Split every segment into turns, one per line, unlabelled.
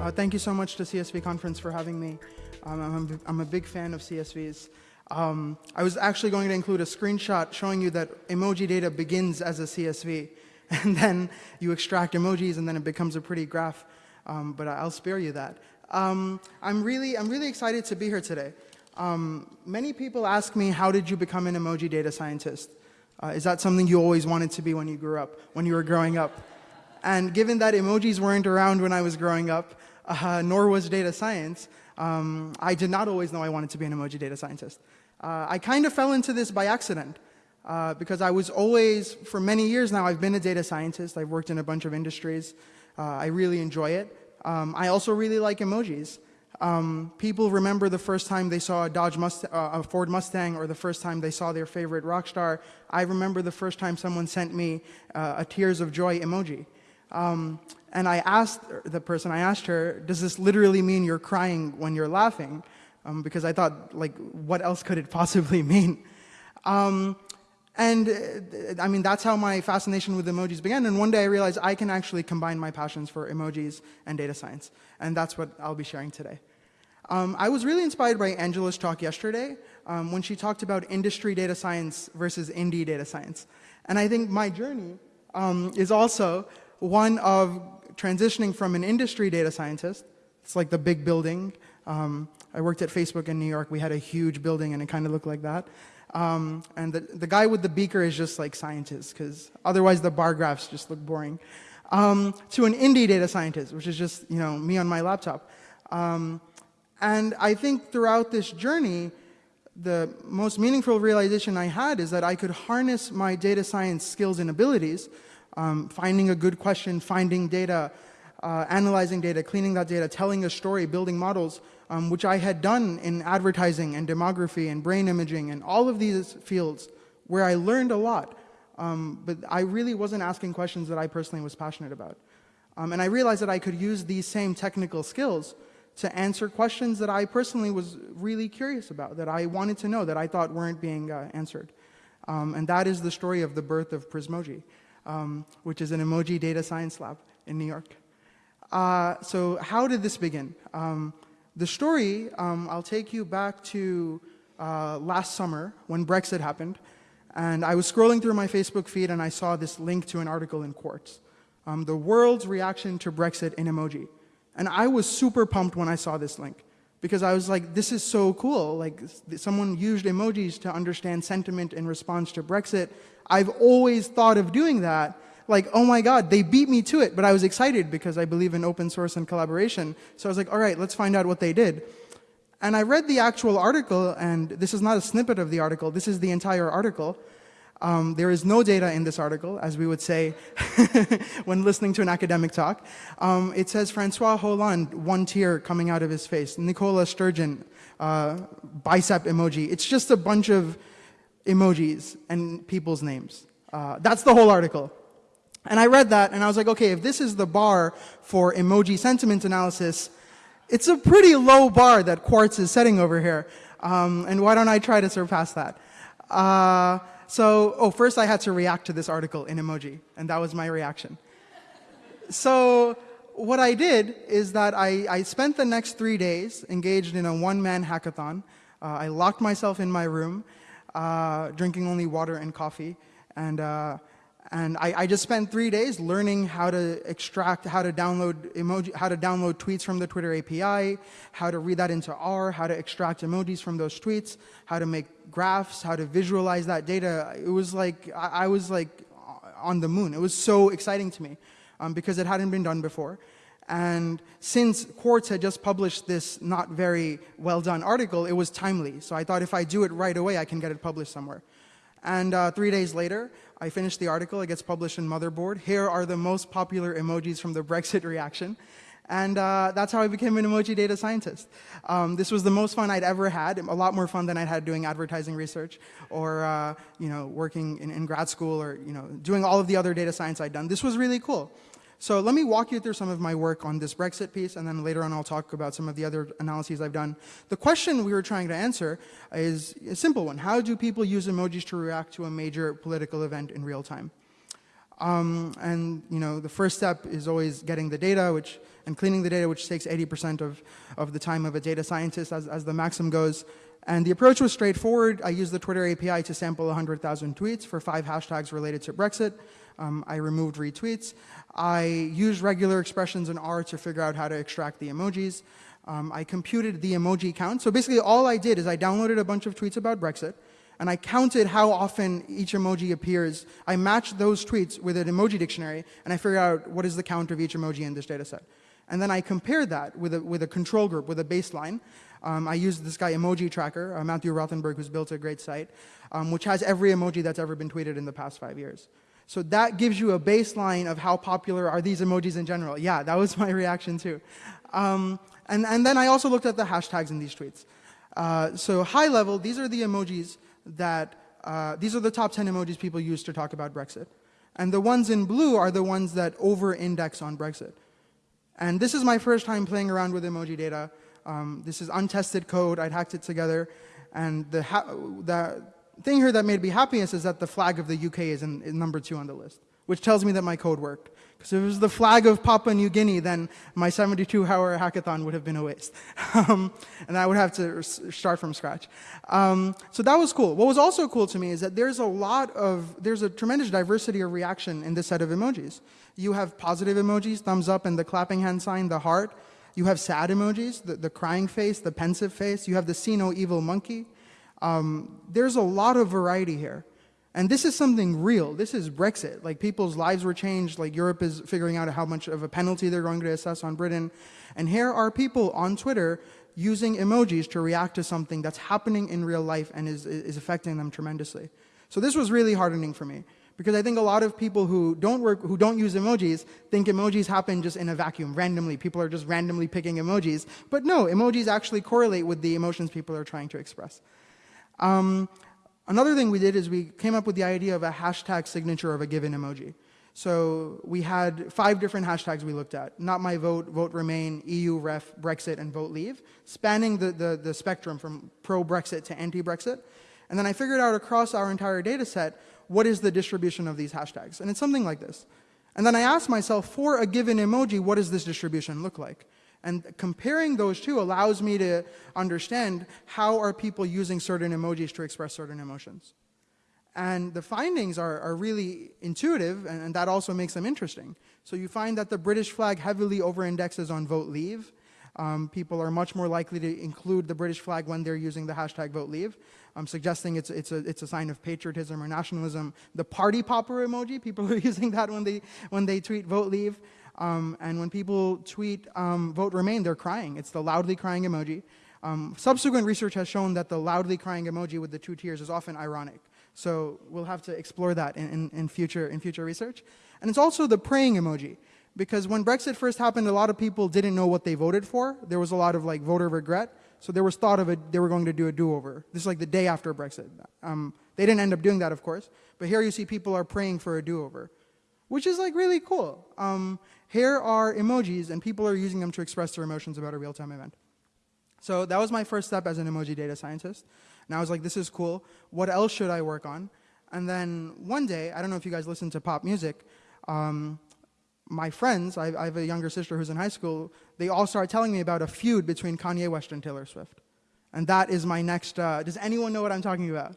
Uh, thank you so much to CSV Conference for having me. Um, I'm, I'm, a big fan of CSVs. Um, I was actually going to include a screenshot showing you that emoji data begins as a CSV, and then you extract emojis, and then it becomes a pretty graph. Um, but I'll spare you that. Um, I'm really, I'm really excited to be here today. Um, many people ask me, how did you become an emoji data scientist? Uh, is that something you always wanted to be when you grew up, when you were growing up? And given that emojis weren't around when I was growing up, uh, nor was data science, um, I did not always know I wanted to be an emoji data scientist. Uh, I kind of fell into this by accident uh, because I was always, for many years now, I've been a data scientist. I've worked in a bunch of industries. Uh, I really enjoy it. Um, I also really like emojis. Um, people remember the first time they saw a Dodge uh, a Ford Mustang or the first time they saw their favorite rock star. I remember the first time someone sent me uh, a tears of joy emoji. Um, and I asked the person, I asked her, does this literally mean you're crying when you're laughing? Um, because I thought, like, what else could it possibly mean? Um, and uh, I mean, that's how my fascination with emojis began. And one day I realized I can actually combine my passions for emojis and data science. And that's what I'll be sharing today. Um, I was really inspired by Angela's talk yesterday um, when she talked about industry data science versus indie data science. And I think my journey um, is also one of transitioning from an industry data scientist, it's like the big building. Um, I worked at Facebook in New York. We had a huge building and it kind of looked like that. Um, and the, the guy with the beaker is just like scientist because otherwise the bar graphs just look boring. Um, to an indie data scientist, which is just you know me on my laptop. Um, and I think throughout this journey, the most meaningful realization I had is that I could harness my data science skills and abilities um, finding a good question, finding data, uh, analyzing data, cleaning that data, telling a story, building models, um, which I had done in advertising and demography and brain imaging and all of these fields where I learned a lot. Um, but I really wasn't asking questions that I personally was passionate about. Um, and I realized that I could use these same technical skills to answer questions that I personally was really curious about, that I wanted to know, that I thought weren't being uh, answered. Um, and that is the story of the birth of Prismoji um, which is an emoji data science lab in New York. Uh, so how did this begin? Um, the story, um, I'll take you back to uh, last summer when Brexit happened. And I was scrolling through my Facebook feed and I saw this link to an article in Quartz. Um, the world's reaction to Brexit in emoji. And I was super pumped when I saw this link because I was like, this is so cool. Like someone used emojis to understand sentiment in response to Brexit. I've always thought of doing that. Like, oh my God, they beat me to it, but I was excited because I believe in open source and collaboration. So I was like, all right, let's find out what they did. And I read the actual article, and this is not a snippet of the article, this is the entire article. Um, there is no data in this article, as we would say when listening to an academic talk. Um, it says Francois Hollande, one tear coming out of his face. Nicola Sturgeon, uh, bicep emoji. It's just a bunch of emojis and people's names. Uh, that's the whole article. And I read that and I was like, okay, if this is the bar for emoji sentiment analysis, it's a pretty low bar that Quartz is setting over here. Um, and why don't I try to surpass that? Uh, so, oh, first I had to react to this article in emoji, and that was my reaction. so, what I did is that I, I spent the next three days engaged in a one-man hackathon. Uh, I locked myself in my room, uh, drinking only water and coffee. And, uh, and I, I, just spent three days learning how to extract, how to download emoji, how to download tweets from the Twitter API, how to read that into R, how to extract emojis from those tweets, how to make graphs, how to visualize that data. It was like, I, I was like on the moon. It was so exciting to me um, because it hadn't been done before. And since Quartz had just published this not very well done article, it was timely. So I thought if I do it right away, I can get it published somewhere. And uh, three days later, I finished the article. It gets published in Motherboard. Here are the most popular emojis from the Brexit reaction. And uh, that's how I became an emoji data scientist. Um, this was the most fun I'd ever had, a lot more fun than I'd had doing advertising research or uh, you know, working in, in grad school or you know, doing all of the other data science I'd done. This was really cool. So let me walk you through some of my work on this Brexit piece, and then later on I'll talk about some of the other analyses I've done. The question we were trying to answer is a simple one. How do people use emojis to react to a major political event in real time? Um, and you know, the first step is always getting the data, which and cleaning the data, which takes 80% of, of the time of a data scientist as, as the maxim goes. And the approach was straightforward. I used the Twitter API to sample 100,000 tweets for five hashtags related to Brexit. Um, I removed retweets. I used regular expressions in R to figure out how to extract the emojis. Um, I computed the emoji count. So basically all I did is I downloaded a bunch of tweets about Brexit and I counted how often each emoji appears. I matched those tweets with an emoji dictionary, and I figured out what is the count of each emoji in this data set. And then I compared that with a, with a control group, with a baseline. Um, I used this guy, Emoji Tracker, uh, Matthew Rothenberg, who's built a great site, um, which has every emoji that's ever been tweeted in the past five years. So that gives you a baseline of how popular are these emojis in general. Yeah, that was my reaction too. Um, and, and then I also looked at the hashtags in these tweets. Uh, so high level, these are the emojis that uh, these are the top 10 emojis people use to talk about Brexit. And the ones in blue are the ones that over-index on Brexit. And this is my first time playing around with emoji data. Um, this is untested code. I'd hacked it together. And the, the thing here that made me happiest is that the flag of the UK is in, in number two on the list, which tells me that my code worked. Because if it was the flag of Papua New Guinea, then my 72-hour hackathon would have been a waste. um, and I would have to start from scratch. Um, so that was cool. What was also cool to me is that there's a lot of, there's a tremendous diversity of reaction in this set of emojis. You have positive emojis, thumbs up and the clapping hand sign, the heart. You have sad emojis, the, the crying face, the pensive face. You have the see no evil monkey. Um, there's a lot of variety here. And this is something real. This is Brexit. Like people's lives were changed. Like Europe is figuring out how much of a penalty they're going to assess on Britain. And here are people on Twitter using emojis to react to something that's happening in real life and is, is affecting them tremendously. So this was really hardening for me because I think a lot of people who don't work, who don't use emojis think emojis happen just in a vacuum, randomly. People are just randomly picking emojis. But no, emojis actually correlate with the emotions people are trying to express. Um, Another thing we did is we came up with the idea of a hashtag signature of a given emoji. So we had five different hashtags we looked at. Not my vote, vote remain, EU ref, Brexit, and vote leave, spanning the, the, the spectrum from pro-Brexit to anti-Brexit. And then I figured out across our entire data set, what is the distribution of these hashtags? And it's something like this. And then I ask myself, for a given emoji, what does this distribution look like? And comparing those two allows me to understand how are people using certain emojis to express certain emotions. And the findings are, are really intuitive, and, and, that also makes them interesting. So you find that the British flag heavily over-indexes on vote leave. Um, people are much more likely to include the British flag when they're using the hashtag vote leave, um, suggesting it's, it's, a, it's a sign of patriotism or nationalism. The party popper emoji, people are using that when they, when they tweet vote leave. Um, and when people tweet um, vote remain, they're crying. It's the loudly crying emoji. Um, subsequent research has shown that the loudly crying emoji with the two tears is often ironic. So we'll have to explore that in, in, in, future, in future research. And it's also the praying emoji. Because when Brexit first happened, a lot of people didn't know what they voted for. There was a lot of like voter regret. So there was thought of it, they were going to do a do-over. This is like the day after Brexit. Um, they didn't end up doing that, of course. But here you see people are praying for a do-over, which is like really cool. Um, here are emojis, and people are using them to express their emotions about a real-time event. So that was my first step as an emoji data scientist. And I was like, this is cool. What else should I work on? And then one day, I don't know if you guys listen to pop music, um, my friends, I, I, have a younger sister who's in high school, they all started telling me about a feud between Kanye West and Taylor Swift. And that is my next, uh, does anyone know what I'm talking about?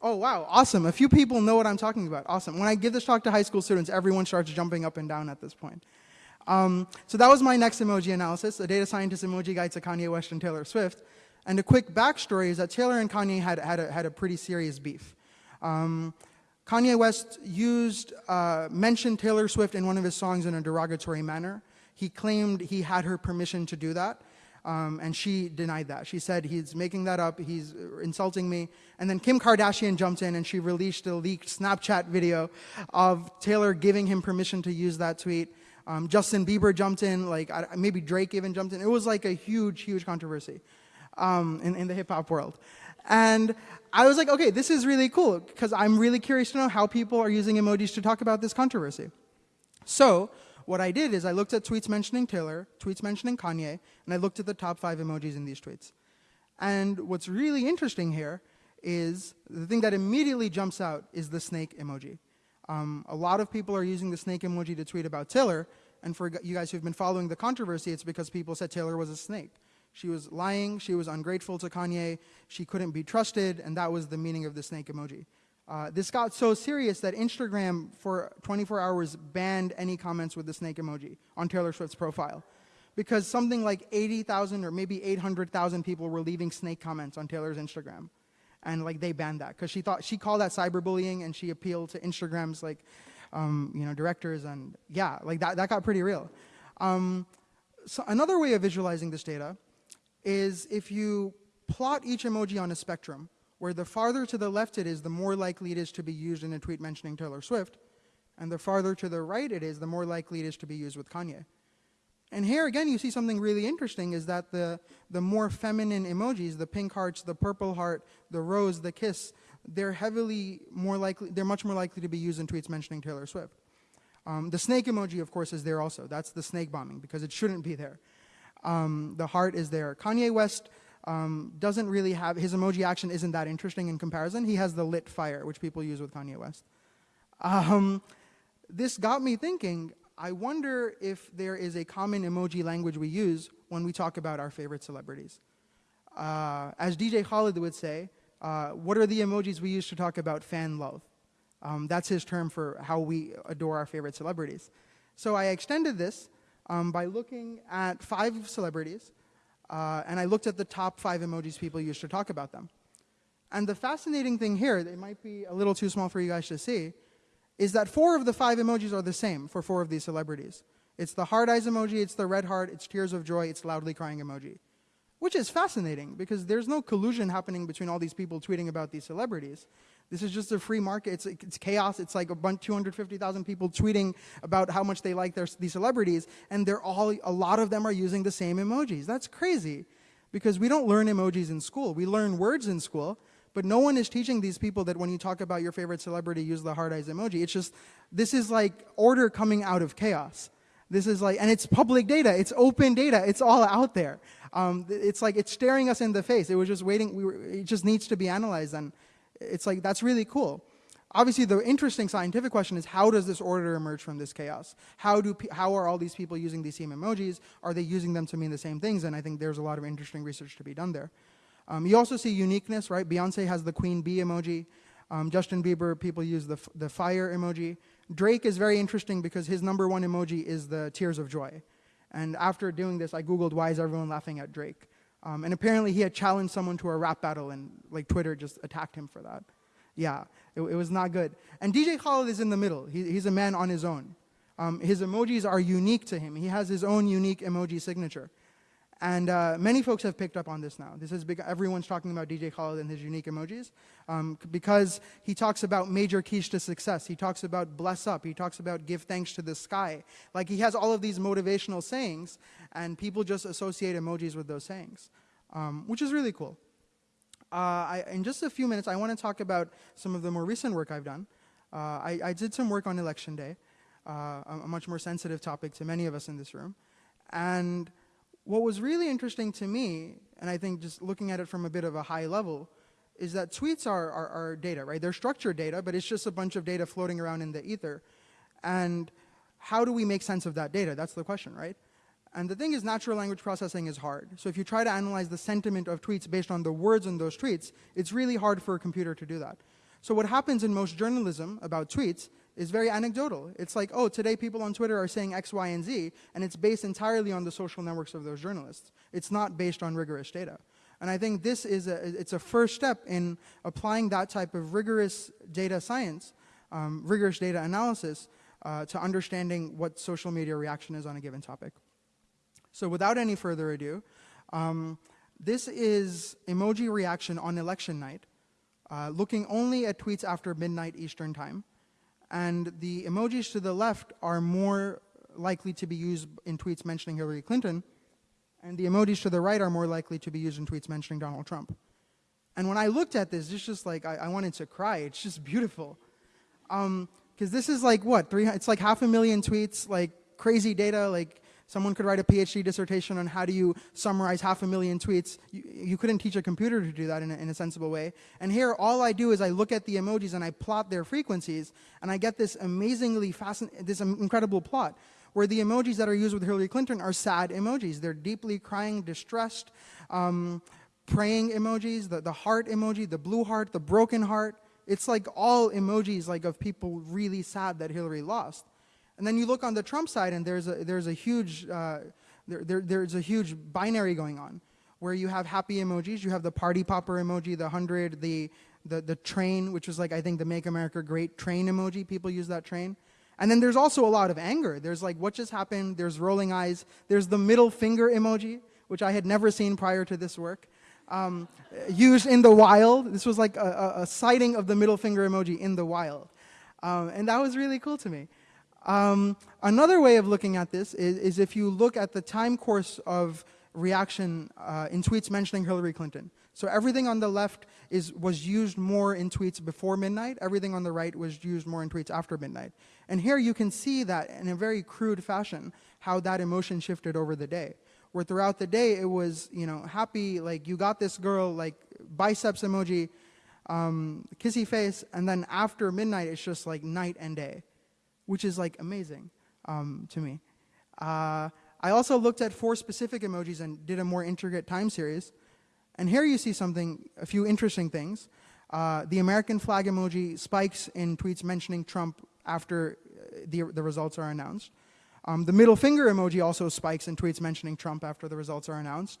Oh, wow, awesome. A few people know what I'm talking about. Awesome. When I give this talk to high school students, everyone starts jumping up and down at this point. Um, so that was my next emoji analysis, a data scientist emoji guide to Kanye West and Taylor Swift. And a quick backstory is that Taylor and Kanye had, had, a, had a pretty serious beef. Um, Kanye West used, uh, mentioned Taylor Swift in one of his songs in a derogatory manner. He claimed he had her permission to do that. Um, and she denied that. She said, he's making that up, he's insulting me. And then Kim Kardashian jumped in and she released a leaked Snapchat video of Taylor giving him permission to use that tweet. Um, Justin Bieber jumped in, like maybe Drake even jumped in. It was like a huge, huge controversy um, in, in the hip hop world. And I was like, okay, this is really cool because I'm really curious to know how people are using emojis to talk about this controversy. So what I did is I looked at tweets mentioning Taylor, tweets mentioning Kanye, and I looked at the top five emojis in these tweets. And what's really interesting here is the thing that immediately jumps out is the snake emoji. Um, a lot of people are using the snake emoji to tweet about Taylor, and for you guys who've been following the controversy, it's because people said Taylor was a snake. She was lying, she was ungrateful to Kanye, she couldn't be trusted, and that was the meaning of the snake emoji. Uh, this got so serious that Instagram, for 24 hours, banned any comments with the snake emoji on Taylor Swift's profile. Because something like 80,000 or maybe 800,000 people were leaving snake comments on Taylor's Instagram. And like they banned that because she thought she called that cyberbullying and she appealed to Instagram's like um, you know directors and yeah like that that got pretty real. Um, so another way of visualizing this data is if you plot each emoji on a spectrum, where the farther to the left it is, the more likely it is to be used in a tweet mentioning Taylor Swift, and the farther to the right it is, the more likely it is to be used with Kanye. And here again, you see something really interesting is that the, the more feminine emojis, the pink hearts, the purple heart, the rose, the kiss, they're heavily more likely, they're much more likely to be used in tweets mentioning Taylor Swift. Um, the snake emoji, of course, is there also. That's the snake bombing because it shouldn't be there. Um, the heart is there. Kanye West um, doesn't really have, his emoji action isn't that interesting in comparison. He has the lit fire, which people use with Kanye West. Um, this got me thinking, I wonder if there is a common emoji language we use when we talk about our favorite celebrities. Uh, as DJ Khaled would say, uh, what are the emojis we use to talk about fan love? Um, that's his term for how we adore our favorite celebrities. So I extended this um, by looking at five celebrities, uh, and I looked at the top five emojis people used to talk about them. And the fascinating thing here, it might be a little too small for you guys to see, is that four of the five emojis are the same for four of these celebrities. It's the heart eyes emoji, it's the red heart, it's tears of joy, it's loudly crying emoji. Which is fascinating because there's no collusion happening between all these people tweeting about these celebrities. This is just a free market. It's, it's chaos. It's like a bunch, 250,000 people tweeting about how much they like their, these celebrities, and they're all, a lot of them are using the same emojis. That's crazy because we don't learn emojis in school. We learn words in school, but no one is teaching these people that when you talk about your favorite celebrity, use the heart eyes emoji. It's just, this is like order coming out of chaos. This is like, and it's public data, it's open data, it's all out there. Um, it's like, it's staring us in the face. It was just waiting, we were, it just needs to be analyzed. And it's like, that's really cool. Obviously, the interesting scientific question is how does this order emerge from this chaos? How, do, how are all these people using these same emojis? Are they using them to mean the same things? And I think there's a lot of interesting research to be done there. Um, you also see uniqueness, right? Beyonce has the queen bee emoji. Um, Justin Bieber, people use the, the fire emoji. Drake is very interesting because his number one emoji is the tears of joy. And after doing this, I Googled why is everyone laughing at Drake? Um, and apparently he had challenged someone to a rap battle and like Twitter just attacked him for that. Yeah, it, it was not good. And DJ Khaled is in the middle. He, he's a man on his own. Um, his emojis are unique to him. He has his own unique emoji signature. And uh, many folks have picked up on this now. This is big, everyone's talking about DJ Khaled and his unique emojis um, because he talks about major keys to success. He talks about bless up. He talks about give thanks to the sky. Like he has all of these motivational sayings, and people just associate emojis with those sayings, um, which is really cool. Uh, I, in just a few minutes, I want to talk about some of the more recent work I've done. Uh, I, I, did some work on election day, uh, a much more sensitive topic to many of us in this room. And what was really interesting to me, and I think just looking at it from a bit of a high level, is that tweets are, are, are, data, right? They're structured data, but it's just a bunch of data floating around in the ether. And how do we make sense of that data? That's the question, right? And the thing is, natural language processing is hard. So if you try to analyze the sentiment of tweets based on the words in those tweets, it's really hard for a computer to do that. So what happens in most journalism about tweets is very anecdotal. It's like, oh, today people on Twitter are saying X, Y, and Z, and it's based entirely on the social networks of those journalists. It's not based on rigorous data. And I think this is a, it's a first step in applying that type of rigorous data science, um, rigorous data analysis, uh, to understanding what social media reaction is on a given topic. So without any further ado, um, this is emoji reaction on election night, uh, looking only at tweets after midnight Eastern time. And the emojis to the left are more likely to be used in tweets mentioning Hillary Clinton, and the emojis to the right are more likely to be used in tweets mentioning Donald Trump. And when I looked at this, it's just like, I, I wanted to cry. It's just beautiful. Because um, this is like, what, three, it's like half a million tweets, like crazy data, like Someone could write a PhD dissertation on how do you summarize half a million tweets. You, you couldn't teach a computer to do that in a, in a sensible way. And here, all I do is I look at the emojis and I plot their frequencies, and I get this amazingly fascinating, this incredible plot where the emojis that are used with Hillary Clinton are sad emojis. They're deeply crying, distressed, um, praying emojis, the, the heart emoji, the blue heart, the broken heart. It's like all emojis like of people really sad that Hillary lost. And then you look on the Trump side, and there's a, there's a huge uh, there, there, there's a huge binary going on, where you have happy emojis, you have the party popper emoji, the hundred, the, the the train, which was like I think the Make America Great train emoji. People use that train. And then there's also a lot of anger. There's like what just happened. There's rolling eyes. There's the middle finger emoji, which I had never seen prior to this work. Um, used in the wild. This was like a, a, a, sighting of the middle finger emoji in the wild. Um, and that was really cool to me. Um, another way of looking at this is, is, if you look at the time course of reaction uh, in tweets mentioning Hillary Clinton. So everything on the left is, was used more in tweets before midnight. Everything on the right was used more in tweets after midnight. And here you can see that in a very crude fashion, how that emotion shifted over the day. Where throughout the day it was, you know, happy, like you got this girl, like biceps emoji, um, kissy face, and then after midnight it's just like night and day which is like amazing um, to me. Uh, I also looked at four specific emojis and did a more intricate time series. And here you see something, a few interesting things. Uh, the American flag emoji spikes in tweets mentioning Trump after uh, the, the results are announced. Um, the middle finger emoji also spikes in tweets mentioning Trump after the results are announced.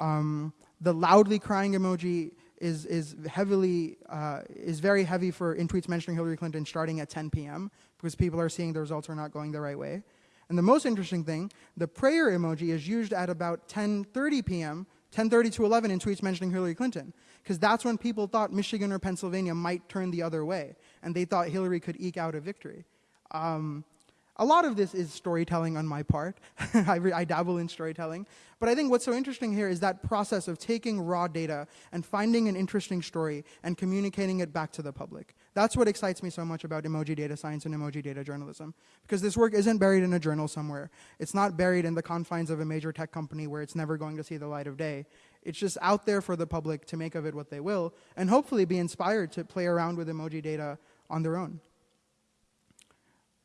Um, the loudly crying emoji is, is heavily, uh, is very heavy for in tweets mentioning Hillary Clinton starting at 10 p.m. because people are seeing the results are not going the right way. And the most interesting thing, the prayer emoji is used at about 10.30 p.m., 10.30 to 11 in tweets mentioning Hillary Clinton, because that's when people thought Michigan or Pennsylvania might turn the other way, and they thought Hillary could eke out a victory. Um, a lot of this is storytelling on my part. I, I, dabble in storytelling. But I think what's so interesting here is that process of taking raw data and finding an interesting story and communicating it back to the public. That's what excites me so much about emoji data science and emoji data journalism. Because this work isn't buried in a journal somewhere. It's not buried in the confines of a major tech company where it's never going to see the light of day. It's just out there for the public to make of it what they will, and hopefully be inspired to play around with emoji data on their own.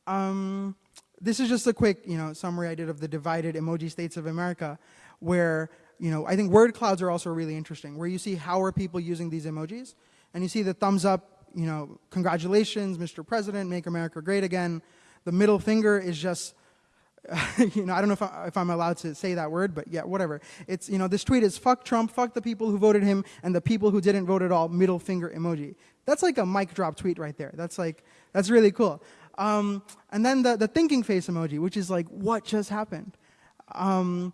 Um, this is just a quick, you know, summary I did of the divided emoji states of America, where, you know, I think word clouds are also really interesting, where you see how are people using these emojis, and you see the thumbs up, you know, congratulations, Mr. President, make America great again. The middle finger is just, you know, I don't know if, I, if I'm allowed to say that word, but yeah, whatever. It's, you know, this tweet is fuck Trump, fuck the people who voted him, and the people who didn't vote at all, middle finger emoji. That's like a mic drop tweet right there. That's like, that's really cool. Um, and then the, the thinking face emoji, which is like, what just happened? Um,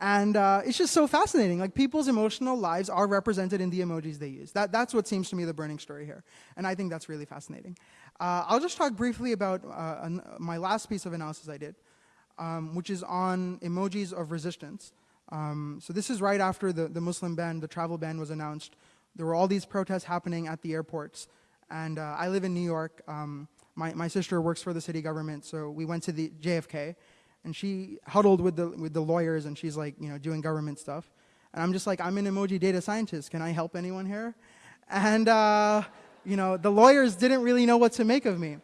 and uh, it's just so fascinating. Like people's emotional lives are represented in the emojis they use. That, that's what seems to me the burning story here. And I think that's really fascinating. Uh, I'll just talk briefly about uh, my last piece of analysis I did, um, which is on emojis of resistance. Um, so this is right after the, the Muslim ban, the travel ban was announced. There were all these protests happening at the airports. And uh, I live in New York. Um, my, my sister works for the city government, so we went to the JFK, and she huddled with the, with the lawyers, and she's like, you know, doing government stuff. And I'm just like, I'm an emoji data scientist. Can I help anyone here? And, uh, you know, the lawyers didn't really know what to make of me.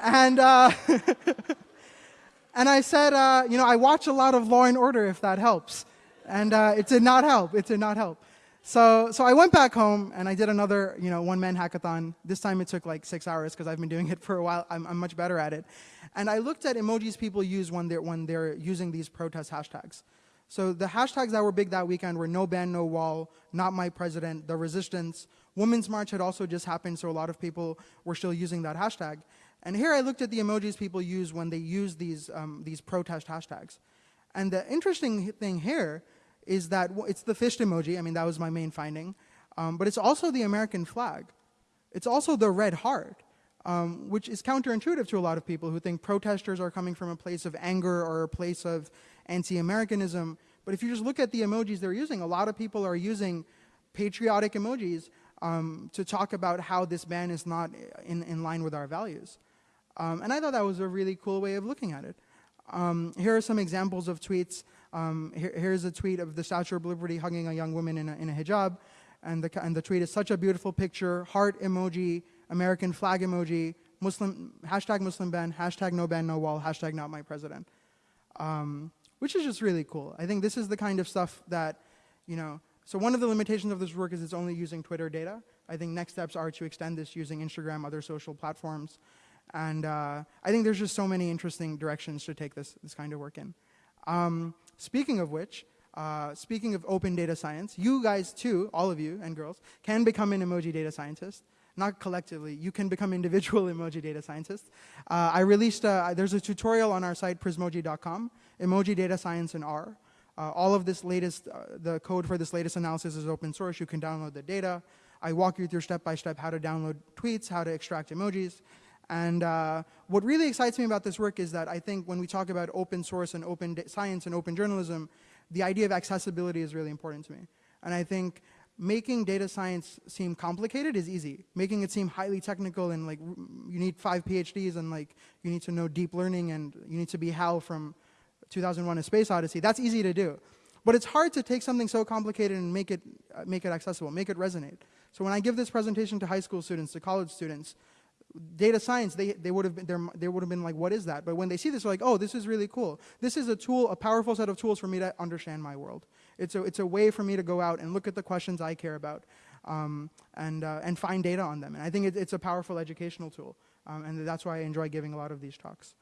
And, uh, and I said, uh, you know, I watch a lot of Law and Order if that helps. And uh, it did not help. It did not help. So, so I went back home and I did another, you know, one-man hackathon. This time it took like six hours because I've been doing it for a while. I'm, I'm, much better at it. And I looked at emojis people use when they're, when they're using these protest hashtags. So the hashtags that were big that weekend were no ban, no wall, not my president, the resistance. Women's March had also just happened, so a lot of people were still using that hashtag. And here I looked at the emojis people use when they use these, um, these protest hashtags. And the interesting thing here is that it's the fist emoji. I mean, that was my main finding. Um, but it's also the American flag. It's also the red heart, um, which is counterintuitive to a lot of people who think protesters are coming from a place of anger or a place of anti-Americanism. But if you just look at the emojis they're using, a lot of people are using patriotic emojis um, to talk about how this ban is not in, in line with our values. Um, and I thought that was a really cool way of looking at it. Um, here are some examples of tweets. Um, here, here's a tweet of the Statue of Liberty hugging a young woman in a, in a hijab. And the, and the tweet is such a beautiful picture, heart emoji, American flag emoji, Muslim, hashtag Muslim ban, hashtag no ban, no wall, hashtag not my president. Um, which is just really cool. I think this is the kind of stuff that, you know, so one of the limitations of this work is it's only using Twitter data. I think next steps are to extend this using Instagram, other social platforms. And uh, I think there's just so many interesting directions to take this, this kind of work in. Um, speaking of which, uh, speaking of open data science, you guys too, all of you and girls, can become an emoji data scientist. Not collectively, you can become individual emoji data scientists. Uh, I released, a, there's a tutorial on our site, prismoji.com, emoji data science in R. Uh, all of this latest, uh, the code for this latest analysis is open source. You can download the data. I walk you through step by step how to download tweets, how to extract emojis. And uh, what really excites me about this work is that I think when we talk about open source and open science and open journalism, the idea of accessibility is really important to me. And I think making data science seem complicated is easy. Making it seem highly technical and like you need five PhDs and like you need to know deep learning and you need to be Hal from 2001: A Space Odyssey. That's easy to do. But it's hard to take something so complicated and make it, uh, make it accessible, make it resonate. So when I give this presentation to high school students, to college students, data science, they, they would have been, they would have been like, what is that? But when they see this, they're like, oh, this is really cool. This is a tool, a powerful set of tools for me to understand my world. It's a, it's a way for me to go out and look at the questions I care about um, and, uh, and find data on them. And I think it, it's a powerful educational tool. Um, and that's why I enjoy giving a lot of these talks.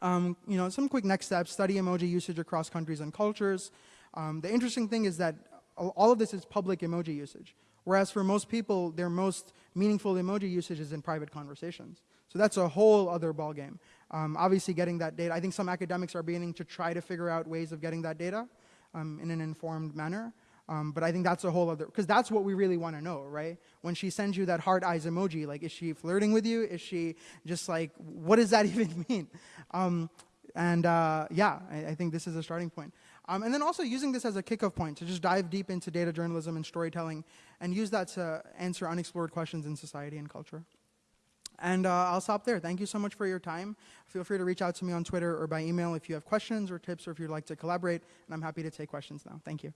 Um, you know, some quick next steps, study emoji usage across countries and cultures. Um, the interesting thing is that all of this is public emoji usage. Whereas for most people, their most meaningful emoji usage is in private conversations. So that's a whole other ballgame. Um, obviously, getting that data, I think some academics are beginning to try to figure out ways of getting that data um, in an informed manner. Um, but I think that's a whole other, because that's what we really want to know, right? When she sends you that heart eyes emoji, like, is she flirting with you? Is she just like, what does that even mean? Um, and uh, yeah, I, I, think this is a starting point. Um, and then also using this as a kickoff point to just dive deep into data journalism and storytelling and use that to answer unexplored questions in society and culture. And uh, I'll stop there. Thank you so much for your time. Feel free to reach out to me on Twitter or by email if you have questions or tips or if you'd like to collaborate. And I'm happy to take questions now. Thank you.